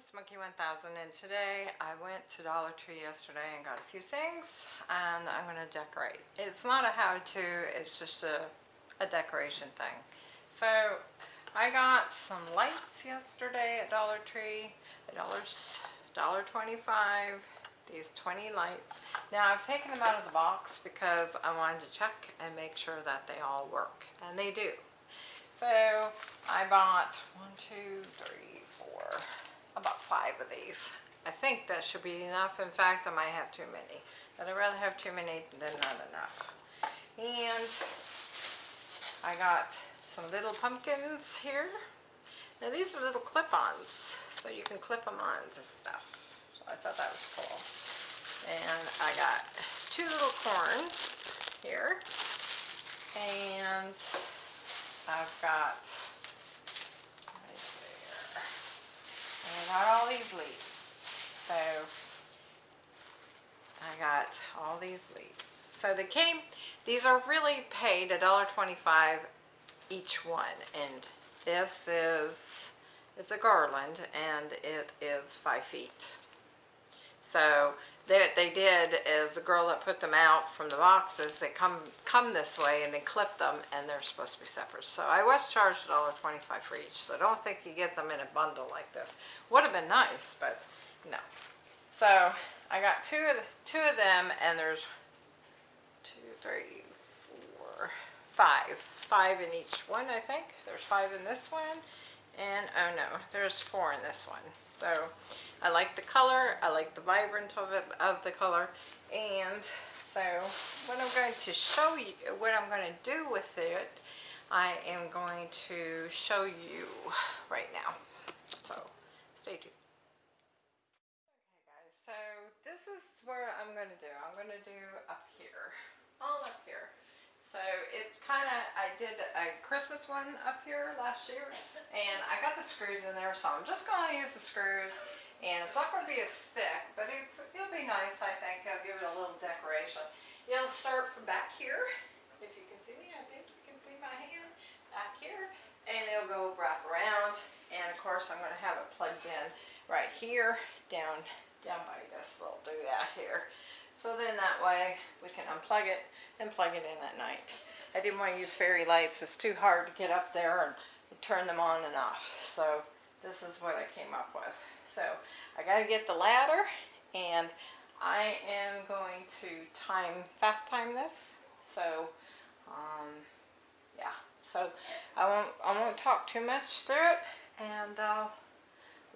it's Monkey 1000 and today I went to Dollar Tree yesterday and got a few things and I'm going to decorate. It's not a how-to, it's just a, a decoration thing. So I got some lights yesterday at Dollar Tree, a dollars, dollar 25 these 20 lights. Now I've taken them out of the box because I wanted to check and make sure that they all work and they do. So I bought one, two, three, four, about five of these. I think that should be enough. In fact, I might have too many. But I'd rather have too many than not enough. And I got some little pumpkins here. Now these are little clip-ons, so you can clip them on to stuff. So I thought that was cool. And I got two little corns here. And I've got Got all these leaves. So I got all these leaves. So they came, these are really paid $1.25 each one. And this is, it's a garland and it is five feet. So that they did is the girl that put them out from the boxes, they come come this way and they clip them and they're supposed to be separate. So I was charged $1.25 for each, so I don't think you get them in a bundle like this. Would have been nice, but no. So I got two of, the, two of them and there's two, three, four, five. Five in each one, I think. There's five in this one. And, oh no, there's four in this one. So I like the color, I like the vibrant of it, of the color, and so what I'm going to show you, what I'm going to do with it, I am going to show you right now. So stay tuned. Okay guys, so this is where I'm going to do. I'm going to do up here, all up here. So it kind of, I did a Christmas one up here last year and I got the screws in there so I'm just going to use the screws and it's not going to be as thick, but it'll be nice, I think. I'll give it a little decoration. It'll start from back here. If you can see me, I think you can see my hand back here. And it'll go wrap around. And of course, I'm going to have it plugged in right here, down, down by this little doodad here. So then that way we can unplug it and plug it in at night. I didn't want to use fairy lights. It's too hard to get up there and turn them on and off. So this is what I came up with. So I got to get the ladder and I am going to time, fast time this. So, um, yeah, so I won't, I won't talk too much through it and I'll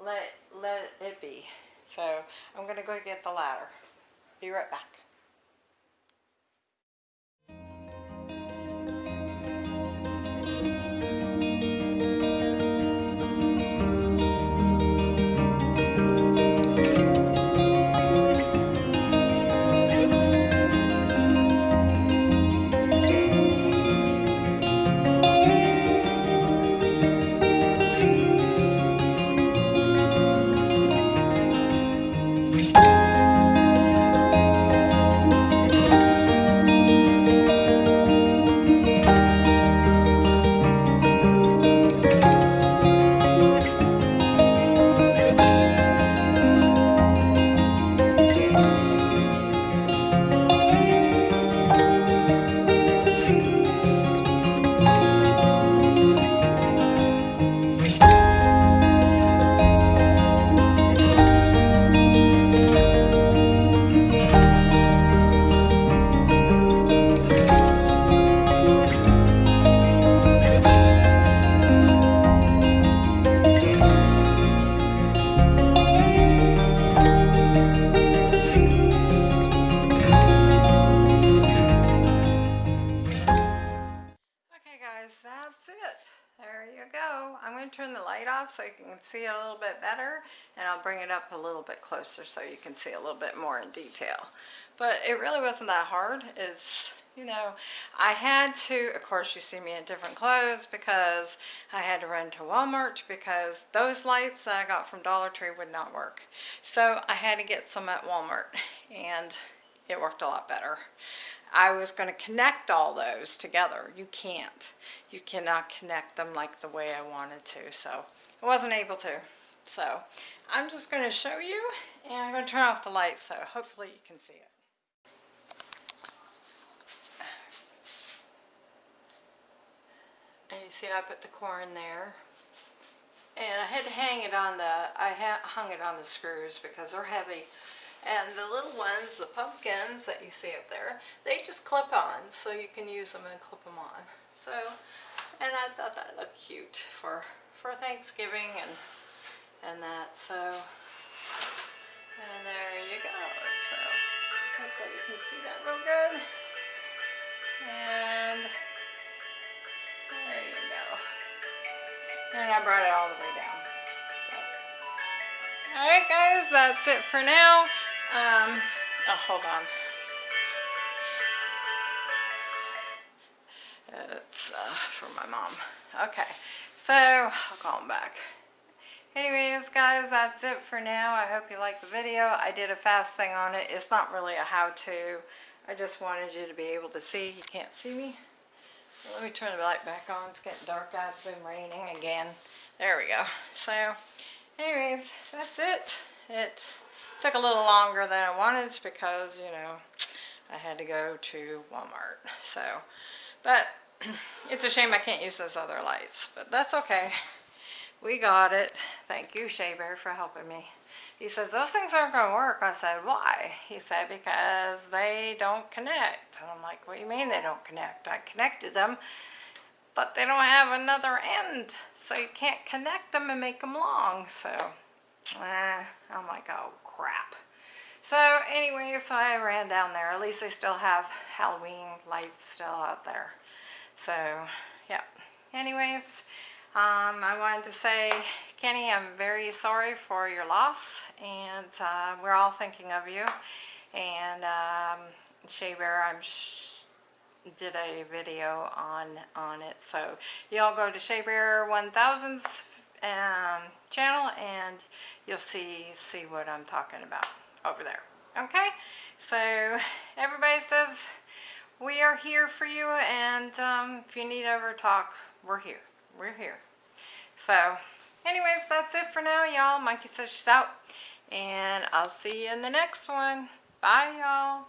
let, let it be. So I'm to go get the ladder. Be right back. Turn the light off so you can see it a little bit better and I'll bring it up a little bit closer so you can see a little bit more in detail. But it really wasn't that hard. It's, you know, I had to, of course you see me in different clothes because I had to run to Walmart because those lights that I got from Dollar Tree would not work. So I had to get some at Walmart and it worked a lot better. I was going to connect all those together. You can't. You cannot connect them like the way I wanted to. So I wasn't able to. So I'm just going to show you and I'm going to turn off the light so hopefully you can see it. And you see I put the corn there. And I had to hang it on the, I hung it on the screws because they're heavy. And the little ones, the pumpkins that you see up there, they just clip on. So you can use them and clip them on. So, and I thought that looked cute for, for Thanksgiving and, and that. So, and there you go. So, hopefully you can see that real good. And there you go. And I brought it all the way down. So. Alright guys, that's it for now. Um, oh, hold on. It's uh, for my mom. Okay, so I'll call him back. Anyways, guys, that's it for now. I hope you liked the video. I did a fast thing on it. It's not really a how-to. I just wanted you to be able to see. You can't see me. Let me turn the light back on. It's getting dark out. It's been raining again. There we go. So, anyways, that's it. It took a little longer than I wanted because, you know, I had to go to Walmart. So, but it's a shame I can't use those other lights. But that's okay. We got it. Thank you, Shea Bear, for helping me. He says, those things aren't going to work. I said, why? He said, because they don't connect. And I'm like, what do you mean they don't connect? I connected them, but they don't have another end. So you can't connect them and make them long. So, eh, I'm like, oh, crap. So anyway, so I ran down there. At least they still have Halloween lights still out there. So, yeah. Anyways, um, I wanted to say, Kenny, I'm very sorry for your loss, and uh, we're all thinking of you. And um, Shea Bear, I'm did a video on on it, so y'all go to Shea Bear 1000's um, channel, and you'll see see what I'm talking about over there. Okay, so everybody says we are here for you, and um, if you need ever talk, we're here we're here. So, anyways, that's it for now, y'all. Monkey says she's out. And I'll see you in the next one. Bye, y'all.